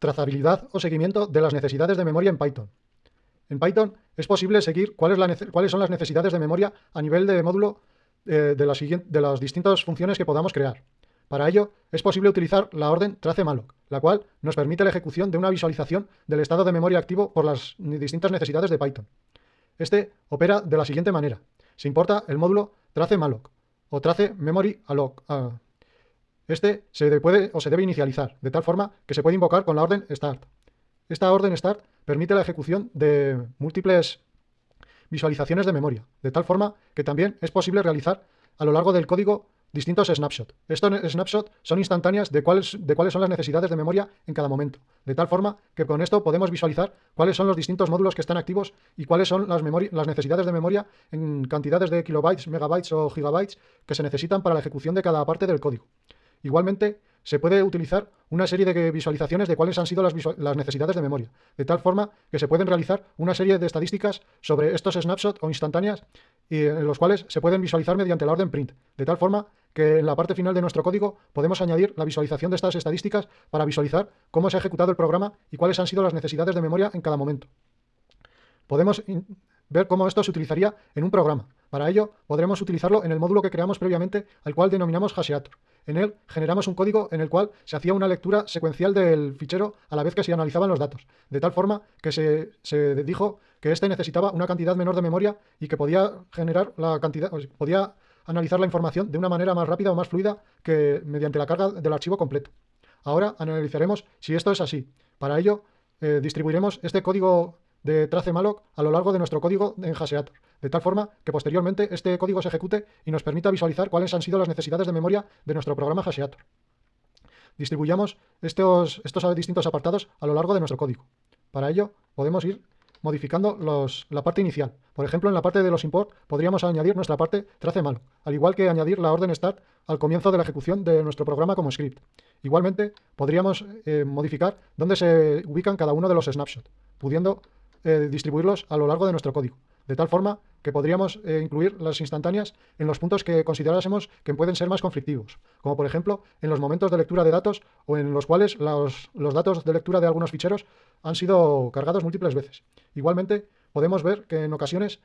trazabilidad o seguimiento de las necesidades de memoria en Python. En Python es posible seguir cuáles, son las necesidades de memoria a nivel de módulo eh, de, las distintas funciones que podamos crear. Para ello, es posible utilizar la orden tracemalloc, la cual nos permite la ejecución de una visualización del estado de memoria activo por las distintas necesidades de Python. Este opera de la siguiente manera. Se importa el módulo tracemalloc o trace memory alloc. Ah, este se puede o se debe inicializar, de tal forma que se puede invocar con la orden start. Esta orden start permite la ejecución de múltiples visualizaciones de memoria, de tal forma que también es posible realizar a lo largo del código distintos snapshots. Estos snapshots son instantáneas de cuáles, de cuáles son las necesidades de memoria en cada momento, de tal forma que con esto podemos visualizar cuáles son los distintos módulos que están activos y cuáles son las, las necesidades de memoria en cantidades de kilobytes, megabytes o gigabytes que se necesitan para la ejecución de cada parte del código. Igualmente, se puede utilizar una serie de visualizaciones de cuáles han sido las, necesidades de memoria, de tal forma que se pueden realizar una serie de estadísticas sobre estos snapshots o instantáneas y en los cuales se pueden visualizar mediante la orden print, de tal forma que en la parte final de nuestro código podemos añadir la visualización de estas estadísticas para visualizar cómo se ha ejecutado el programa y cuáles han sido las necesidades de memoria en cada momento. Podemos ver cómo esto se utilizaría en un programa. Para ello, podremos utilizarlo en el módulo que creamos previamente, al cual denominamos hasheator. En él generamos un código en el cual se hacía una lectura secuencial del fichero a la vez que se analizaban los datos, de tal forma que se, se dijo que éste necesitaba una cantidad menor de memoria y que podía generar la cantidad, podía analizar la información de una manera más rápida o más fluida que mediante la carga del archivo completo. Ahora analizaremos si esto es así. Para ello, eh, distribuiremos este código de tracemalloc a lo largo de nuestro código en Haseator, de tal forma que posteriormente este código se ejecute y nos permita visualizar cuáles han sido las necesidades de memoria de nuestro programa Haseator. Distribuyamos estos, estos distintos apartados a lo largo de nuestro código. Para ello, podemos ir modificando la parte inicial. Por ejemplo, en la parte de los import podríamos añadir nuestra parte tracemalloc, al igual que añadir la orden start al comienzo de la ejecución de nuestro programa como script. Igualmente, podríamos eh, modificar dónde se ubican cada uno de los snapshots, pudiendo eh, distribuirlos a lo largo de nuestro código, de tal forma que podríamos eh, incluir las instantáneas en los puntos que considerásemos que pueden ser más conflictivos, como por ejemplo en los momentos de lectura de datos o en los cuales los, los datos de lectura de algunos ficheros han sido cargados múltiples veces. Igualmente, podemos ver que en ocasiones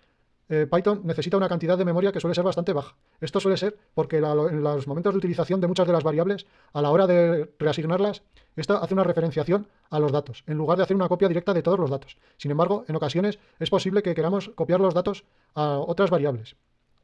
eh, Python necesita una cantidad de memoria que suele ser bastante baja. Esto suele ser porque en los momentos de utilización de muchas de las variables, a la hora de reasignarlas, esta hace una referenciación a los datos, en lugar de hacer una copia directa de todos los datos. Sin embargo, en ocasiones es posible que queramos copiar los datos a otras variables.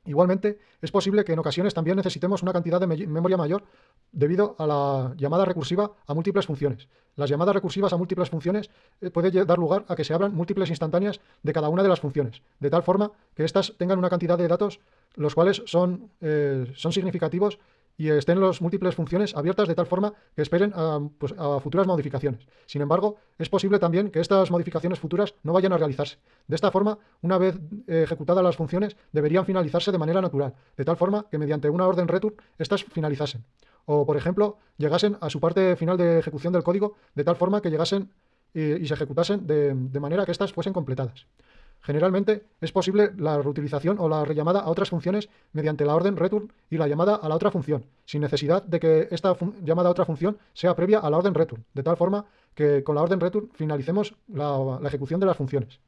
Igualmente, es posible que en ocasiones también necesitemos una cantidad de memoria mayor debido a la llamada recursiva a múltiples funciones. Las llamadas recursivas a múltiples funciones eh, puede dar lugar a que se abran múltiples instantáneas de cada una de las funciones, de tal forma que éstas tengan una cantidad de datos los cuales son, eh, son significativos y estén las múltiples funciones abiertas de tal forma que esperen pues, a, futuras modificaciones. Sin embargo, es posible también que estas modificaciones futuras no vayan a realizarse. De esta forma, una vez eh, ejecutadas las funciones, deberían finalizarse de manera natural, de tal forma que mediante una orden return, estas finalizasen. O, por ejemplo, llegasen a su parte final de ejecución del código de tal forma que llegasen y, se ejecutasen de manera que éstas fuesen completadas. Generalmente es posible la reutilización o la rellamada a otras funciones mediante la orden return y la llamada a la otra función, sin necesidad de que esta llamada a otra función sea previa a la orden return, de tal forma que con la orden return finalicemos la, la ejecución de las funciones.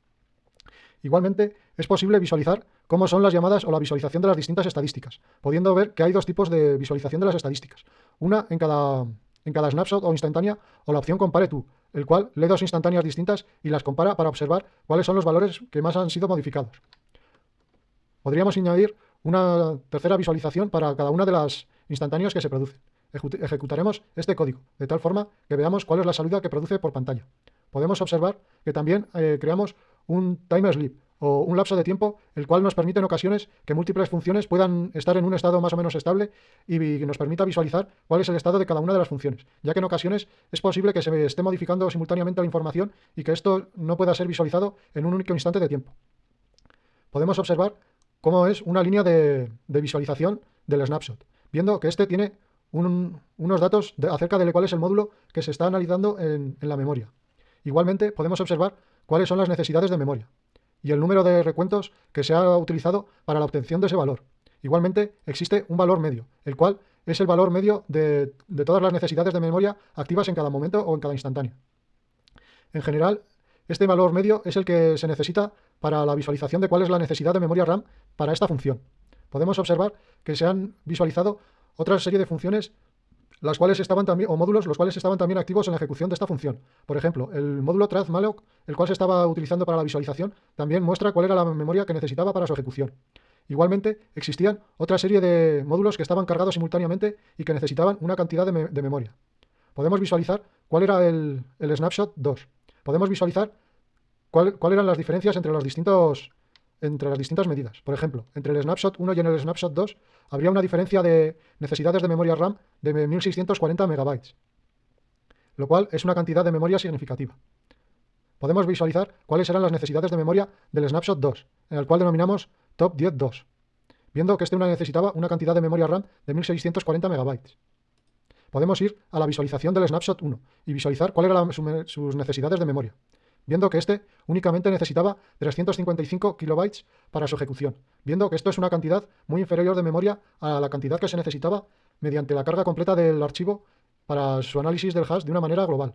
Igualmente, es posible visualizar cómo son las llamadas o la visualización de las distintas estadísticas, pudiendo ver que hay dos tipos de visualización de las estadísticas, una en cada, en cada snapshot o instantánea o la opción compare tú, el cual lee dos instantáneas distintas y las compara para observar cuáles son los valores que más han sido modificados. Podríamos añadir una tercera visualización para cada una de las instantáneas que se producen. Ejecutaremos este código, de tal forma que veamos cuál es la salida que produce por pantalla. Podemos observar que también eh, creamos un timer sleep, o un lapso de tiempo el cual nos permite en ocasiones que múltiples funciones puedan estar en un estado más o menos estable y nos permita visualizar cuál es el estado de cada una de las funciones, ya que en ocasiones es posible que se esté modificando simultáneamente la información y que esto no pueda ser visualizado en un único instante de tiempo. Podemos observar cómo es una línea de, visualización del snapshot, viendo que este tiene unos datos acerca de cuál es el módulo que se está analizando en la memoria. Igualmente podemos observar cuáles son las necesidades de memoria y el número de recuentos que se ha utilizado para la obtención de ese valor. Igualmente, existe un valor medio, el cual es el valor medio de, todas las necesidades de memoria activas en cada momento o en cada instantáneo. En general, este valor medio es el que se necesita para la visualización de cuál es la necesidad de memoria RAM para esta función. Podemos observar que se han visualizado otra serie de funciones las cuales estaban también, o módulos los cuales estaban también activos en la ejecución de esta función. Por ejemplo, el módulo malloc, el cual se estaba utilizando para la visualización, también muestra cuál era la memoria que necesitaba para su ejecución. Igualmente, existían otra serie de módulos que estaban cargados simultáneamente y que necesitaban una cantidad de, memoria. Podemos visualizar cuál era el, snapshot 2. Podemos visualizar cuáles eran las diferencias entre los distintos entre las distintas medidas. Por ejemplo, entre el snapshot 1 y en el snapshot 2 habría una diferencia de necesidades de memoria RAM de 1640 megabytes, lo cual es una cantidad de memoria significativa. Podemos visualizar cuáles eran las necesidades de memoria del snapshot 2, en el cual denominamos top 10.2, viendo que este una necesitaba una cantidad de memoria RAM de 1640 megabytes. Podemos ir a la visualización del snapshot 1 y visualizar cuáles eran sus necesidades de memoria viendo que este únicamente necesitaba 355 kilobytes para su ejecución, viendo que esto es una cantidad muy inferior de memoria a la cantidad que se necesitaba mediante la carga completa del archivo para su análisis del hash de una manera global.